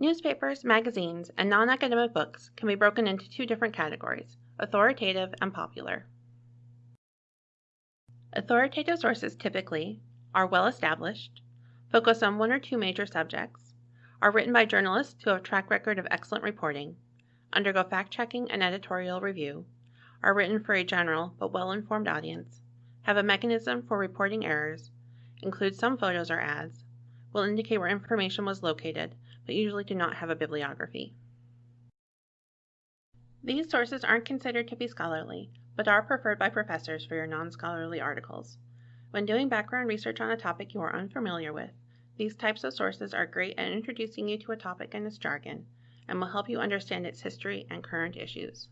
Newspapers, magazines, and non academic books can be broken into two different categories authoritative and popular. Authoritative sources typically are well established, focus on one or two major subjects, are written by journalists who have a track record of excellent reporting, undergo fact checking and editorial review, are written for a general but well informed audience, have a mechanism for reporting errors, include some photos or ads, will indicate where information was located, but usually do not have a bibliography. These sources aren't considered to be scholarly, but are preferred by professors for your non-scholarly articles. When doing background research on a topic you are unfamiliar with, these types of sources are great at introducing you to a topic and its jargon, and will help you understand its history and current issues.